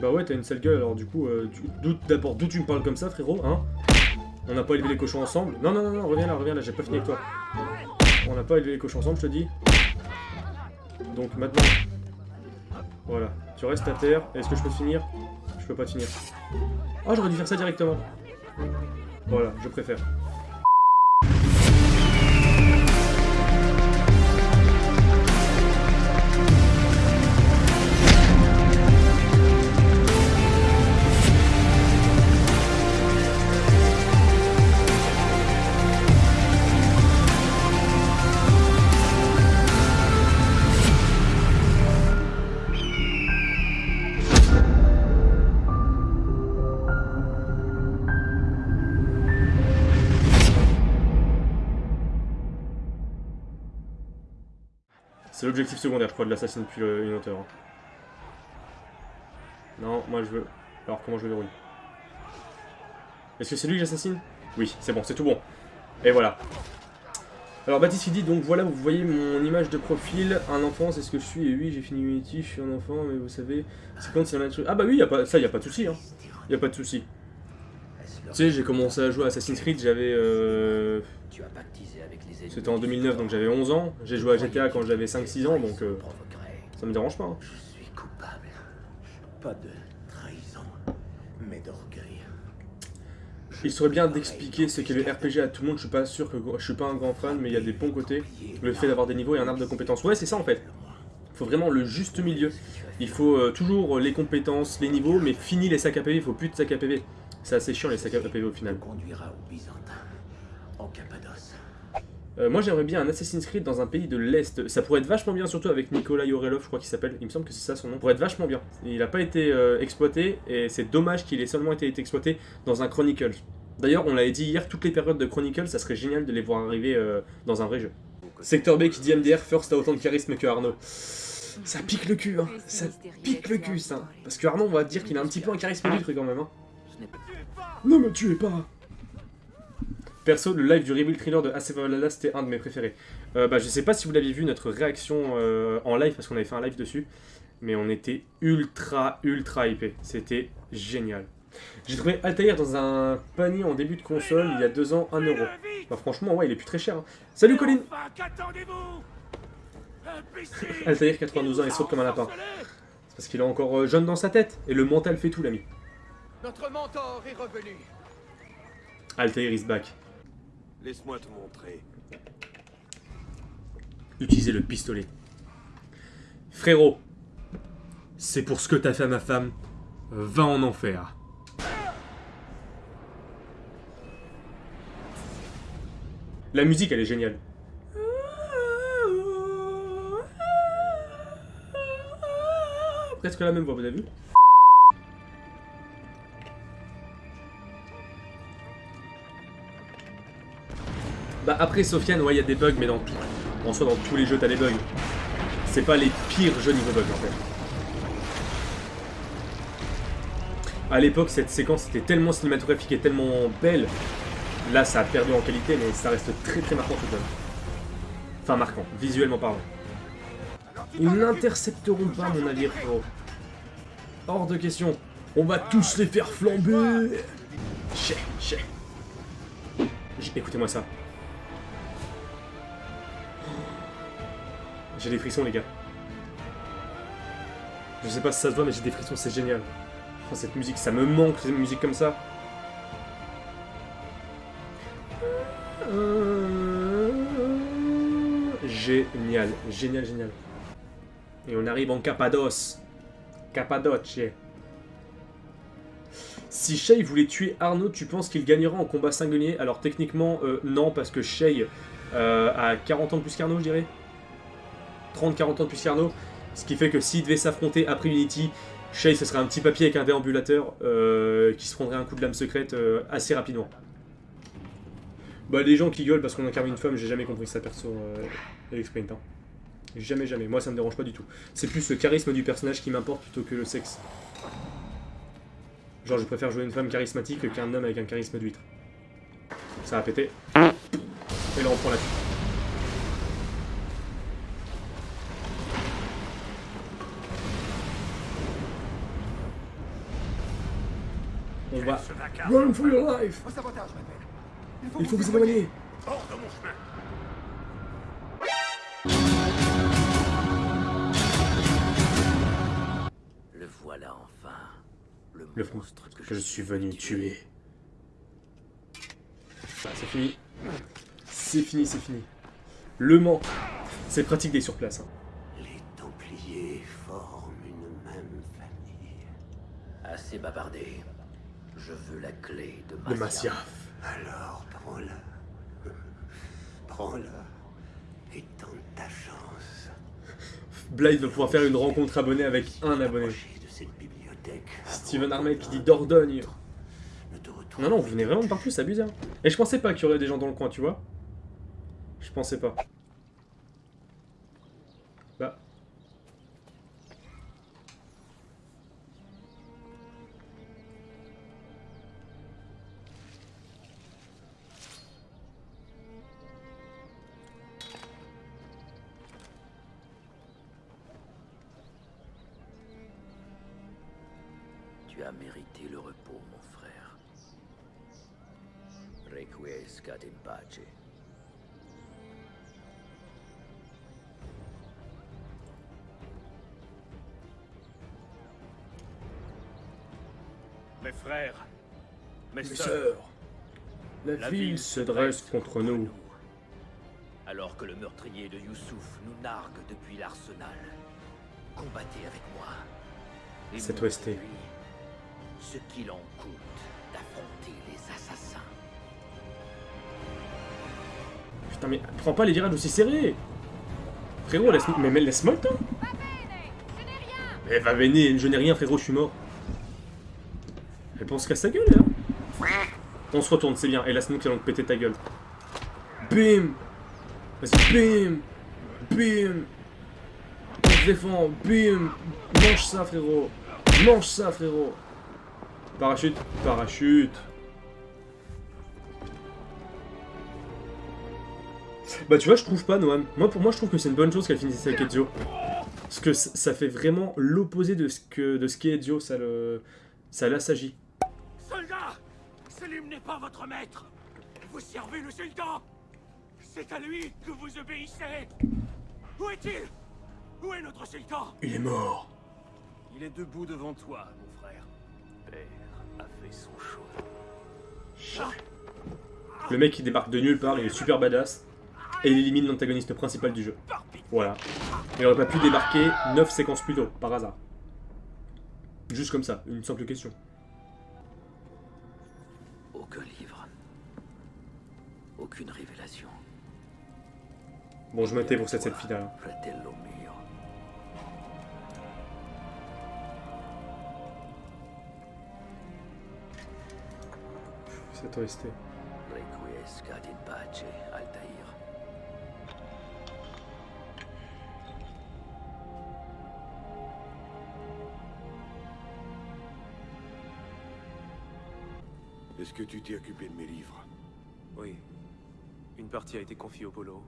Bah ouais, t'as une sale gueule, alors du coup, euh, d'abord, d'où tu me parles comme ça, frérot, hein On n'a pas élevé les cochons ensemble Non, non, non, non, reviens là, reviens là, j'ai pas fini avec toi. On n'a pas élevé les cochons ensemble, je te dis. Donc maintenant... Voilà, tu restes à terre. Est-ce que je peux finir? Je peux pas finir. Ah, j'aurais dû faire ça directement. Voilà, je préfère. C'est l'objectif secondaire, je crois, de l'assassin depuis le- une hauteur. hein. Non, moi je veux... Alors comment je le verrouille? Est-ce que c'est lui que j'assassine? Oui, c'est bon, c'est tout bon. Et voilà. Alors Baptiste il dit, donc voilà, vous voyez mon image de profil, un enfant, c'est ce que je suis, et oui, j'ai fini Unity, je suis un enfant, mais vous savez, c'est quand c'est la même. Ah bah oui, y a pas, ça, y a pas de souci, hein. Y a pas de souci. Tu sais, j'ai commencé à jouer à Assassin's Creed, j'avais... Euh... Tu as pactisé avec les ennemis. C'était en 2009, donc j'avais 11 ans. J'ai joué à GTA quand j'avais 5-6 ans, donc euh, ça me dérange pas. hein. Je suis coupable. Pas de trahison, mais d'orgueil. Il serait bien d'expliquer ce qu'est le RPG à tout le monde, je suis pas sûr que je suis pas un grand fan, mais il y a des bons côtés. Le fait d'avoir des niveaux et un arbre de compétences. Ouais, c'est ça en fait. Il faut vraiment le juste milieu. Il faut euh, toujours les compétences, les niveaux, mais fini les sacs à PV, il faut plus de sacs à PV. C'est assez chiant les sacs à PV au final. conduira au Byzantin, en Cappadoce. Euh, moi j'aimerais bien un Assassin's Creed dans un pays de l'Est. Ça pourrait être vachement bien, surtout avec Nikolai Orelov, je crois qu'il s'appelle. Il me semble que c'est ça son nom. Ça pourrait être vachement bien. Il n'a pas été euh, exploité, et c'est dommage qu'il ait seulement été, été exploité dans un Chronicles. D'ailleurs, on l'avait dit hier, toutes les périodes de Chronicles, ça serait génial de les voir arriver euh, dans un vrai jeu. Secteur B qui dit MDR, First a autant de charisme que Arnaud. Ça pique le cul, hein. Ça pique le cul, ça. Parce que Arnaud, on va dire qu'il a un petit peu un charisme du truc quand même, hein. Ne me tuez pas Perso, le live du Reveal Thriller de Valhalla, c'était un de mes préférés. Euh, bah, je sais pas si vous l'aviez vu, notre réaction euh, en live, parce qu'on avait fait un live dessus, mais on était ultra, ultra hypé. C'était génial. J'ai trouvé Altair dans un panier en début de console, il y a deux ans, 1 euro. Bah franchement, ouais, il est plus très cher. hein. Salut Colin Altair, 92 ans, il saute comme un lapin. C'est parce qu'il est encore euh, jeune dans sa tête, et le mental fait tout, l'ami. Notre mentor est revenu. Altair is back. Laisse-moi te montrer. Utilisez le pistolet. Frérot, c'est pour ce que t'as fait à ma femme. Va en enfer. La musique, elle est géniale. Presque la même voix, vous avez vu? Bah après Sofiane, ouais, il y a des bugs, mais dans tout. En soi, dans tous les jeux, t'as des bugs. C'est pas les pires jeux niveau bugs, en fait. À l'époque, cette séquence était tellement cinématographique et tellement belle. Là, ça a perdu en qualité, mais ça reste très très marquant tout de même. Enfin, marquant, visuellement parlant. Ils n'intercepteront pas mon navire, frérot. Hors de question. On va tous les faire flamber chais. J- Écoutez-moi ça. J'ai des frissons, les gars. Je sais pas si ça se voit, mais j'ai des frissons, c'est génial. Oh, cette musique, ça me manque, cette musique comme ça. Génial, génial, génial. Et on arrive en Cappadoce. Cappadoce. Si Shay voulait tuer Arnaud, tu penses qu'il gagnera en combat singulier? Alors techniquement, euh, non, parce que Shay euh, a 40 ans de plus qu'Arnaud, je dirais. 30-40 ans de plus qu'Arnaud. Ce qui fait que s'il devait s'affronter après Unity, Shay, ce serait un petit papier avec un déambulateur euh, qui se prendrait un coup de lame secrète euh, assez rapidement. Bah, les gens qui gueulent parce qu'on incarne une femme, j'ai jamais compris ça perso, euh, Sprint, hein. Jamais, jamais. Moi, ça me dérange pas du tout. C'est plus le charisme du personnage qui m'importe plutôt que le sexe. Genre, je préfère jouer une femme charismatique qu'un homme avec un charisme d'huître. Ça a pété. Et là, on prend la fuite. Va... Run for your life. Il faut vous éloigner Hors de mon chemin Le voilà enfin. Le, Le monstre que, que je suis venu tuer. Ah, c'est fini. C'est fini, c'est fini. Le Mans. C'est pratique des sur place. hein. Les Templiers forment une même famille. Assez bavardé. La clé de De Masia. Masyaf. Alors prends-la. Prends-la. Et tente ta chance. Blythe va pouvoir faire une rencontre abonnée avec un abonné. Approcher de cette bibliothèque. Steven Armel qui dit Dordogne. Non, non, vous venez vraiment de partout, c'est abusé. hein. Et je pensais pas qu'il y aurait des gens dans le coin, tu vois. Je pensais pas. As mérité le repos, mon frère. Requiescat in pace. Mes frères, mes, Mes sœurs, sœurs. La, la ville se dresse contre nous. Alors que le meurtrier de Youssouf nous nargue depuis l'arsenal. Combattez avec moi. Et Cette montrez-lui OST. Ce qu'il en coûte d'affronter les assassins. Putain, mais prends pas les virages aussi serrés Frérot, laisse mais, mais laisse-moi le temps Eh, va béné, je n'ai rien, frérot, je suis mort. Elle pense qu'à sa gueule, là. On se retourne, c'est bien. Et là, c'est nous qui allons te péter ta gueule. Bim Vas-y, bim Bim On se défend, bim Mange ça, frérot Mange ça, frérot Parachute, parachute Bah tu vois, je trouve pas Noam. Moi pour moi, je trouve que c'est une bonne chose qu'elle finisse avec Ezio. Parce que ça fait vraiment l'opposé de ce que de ce qu'est Ezio, ça le ça l'assagit. Soldat Selim n'est pas votre maître Vous servez le sultan C'est à lui que vous obéissez Où est-il? Où est notre sultan? Il est mort. Il est debout devant toi, mon frère. Père a fait son choix. Le mec il débarque de nulle part, il est super badass et il élimine l'antagoniste principal du jeu. Voilà. Il aurait pas pu débarquer 9 séquences plus tôt, par hasard. Juste comme ça, une simple question. Aucun livre. Aucune révélation. Bon, je me tais pour cette selfie là. Cette OST. Requiescat in pace, Altair. Est-ce que tu t'es occupé de mes livres? Oui. Une partie a été confiée au polo.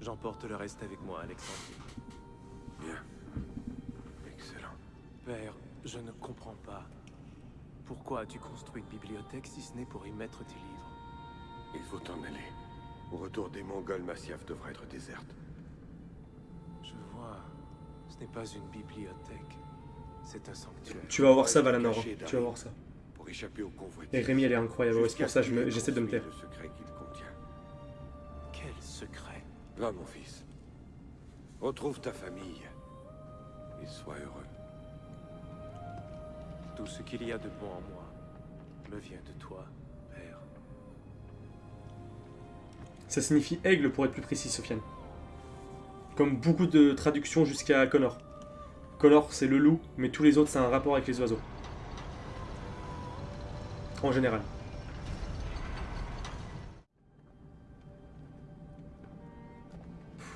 J'emporte le reste avec moi, Alexandrie. Bien. Excellent. Père, je ne comprends pas. Pourquoi as-tu construit une bibliothèque si ce n'est pour y mettre tes livres Il faut t'en aller. Au retour des Mongols, Masyaf devrait être déserte. Je vois. Ce n'est pas une bibliothèque. C'est un sanctuaire. Tu vas voir ça, Valanor. Tu vas voir ça. Pour échapper au convoi. Et Rémi, elle est incroyable. C'est pour ça que je me- j'essaie de me taire. Le secret qu'il contient. Quel secret? Va, mon fils. Retrouve ta famille. Et sois heureux. Tout ce qu'il y a de bon en moi me vient de toi, Père. Ça signifie aigle pour être plus précis, Sofiane. Comme beaucoup de traductions jusqu'à Connor. Connor, c'est le loup, mais tous les autres, c'est un rapport avec les oiseaux. En général.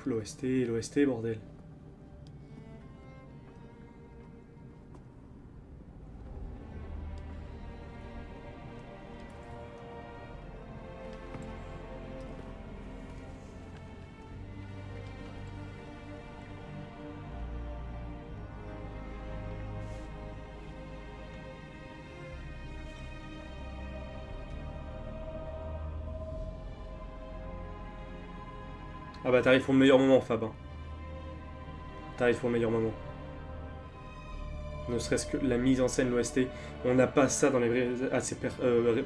L'OST, l'OST, bordel. Ah bah t'arrives pour le meilleur moment, Fab. hein. T'arrives pour le meilleur moment. Ne serait-ce que la mise en scène, l'OST. On n'a pas ça dans les per- euh,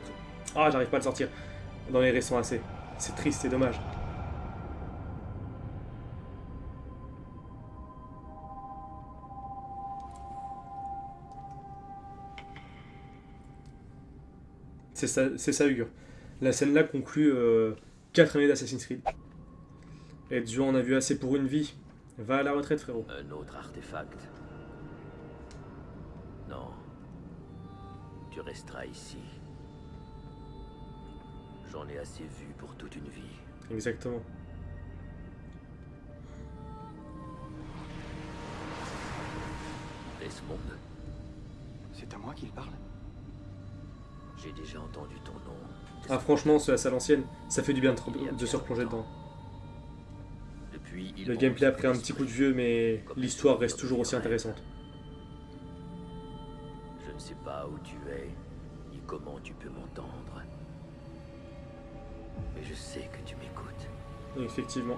Ah, j'arrive pas à le sortir. Dans les récents AC. C'est triste, c'est dommage. C'est ça, ça, Hugo. La scène-là conclut 4 années d'Assassin's Creed. Et Dieu en a vu assez pour une vie. Va à la retraite, frérot. Un autre artefact. Non. Tu resteras ici. J'en ai assez vu pour toute une vie. Exactement. Desmond, C'est à moi qu'il parle j'ai déjà entendu ton nom. Ah, franchement, c'est à l'ancienne. Ça fait du bien de, de se replonger dedans. Le gameplay a pris un petit coup de vieux, mais l'histoire reste toujours aussi intéressante. Je ne sais pas où tu es, ni comment tu peux m'entendre. Mais je sais que tu m'écoutes. Effectivement.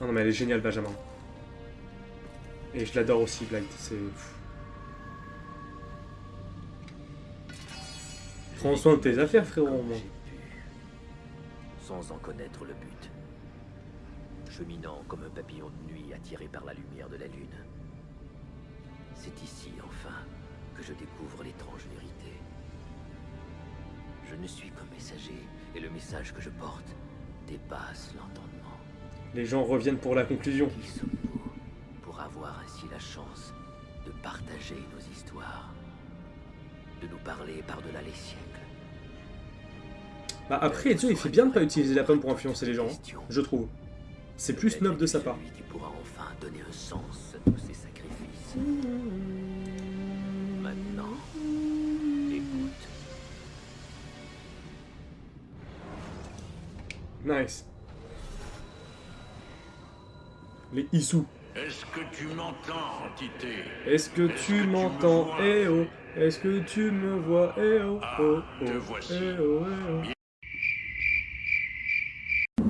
Oh non mais elle est géniale Benjamin. Et je l'adore aussi Blight, c'est... Prends soin de tes affaires frérot sans en connaître le but. Cheminant comme un papillon de nuit attiré par la lumière de la lune. C'est ici, enfin, que je découvre l'étrange vérité. Je ne suis qu'un messager, et le message que je porte dépasse l'entendement. Les gens reviennent pour la conclusion. Qui sommes-nous pour avoir ainsi la chance de partager nos histoires De nous parler par-delà les siècles Bah après Ezio il fait bien de pas utiliser la pomme pour influencer les gens, hein, je trouve. C'est plus noble de sa part. celui qui pourra enfin donner un sens à tous ces sacrifices? Maintenant, écoute. Nice. Les Issou. Est-ce que tu m'entends, entité? Est-ce que tu que tu m'entends? Eh oh Est-ce que tu me vois? Eh oh Ah, oh te oh voici. Eh oh eh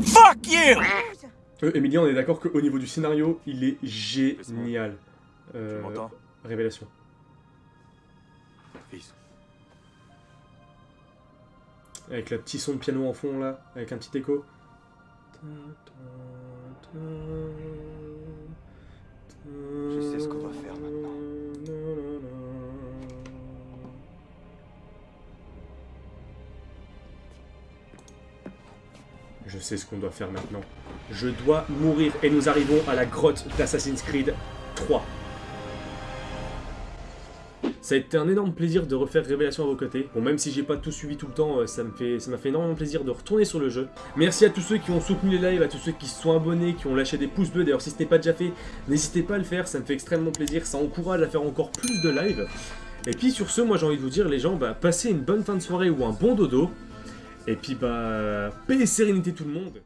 Fuck you! oh. Euh, Emilia, on est d'accord qu'au niveau du scénario, il est génial. Tu Euh, m'entends? révélation. Fils. Avec le petit son de piano en fond là, avec un petit écho. Je sais ce qu'on doit faire Je sais ce qu'on doit faire maintenant. Je dois mourir et nous arrivons à la grotte d'Assassin's Creed 3. Ça a été un énorme plaisir de refaire Révélation à vos côtés. Bon, même si j'ai pas tout suivi tout le temps, euh, ça me fait, m'a fait énormément plaisir de retourner sur le jeu. Merci à tous ceux qui ont soutenu les lives, à tous ceux qui se sont abonnés, qui ont lâché des pouces bleus. D'ailleurs, si ce n'est pas déjà fait, n'hésitez pas à le faire, ça me fait extrêmement plaisir. Ça encourage à faire encore plus de lives. Et puis sur ce, moi j'ai envie de vous dire, les gens, bah, passez une bonne fin de soirée ou un bon dodo. Et puis bah, paix et sérénité tout le monde.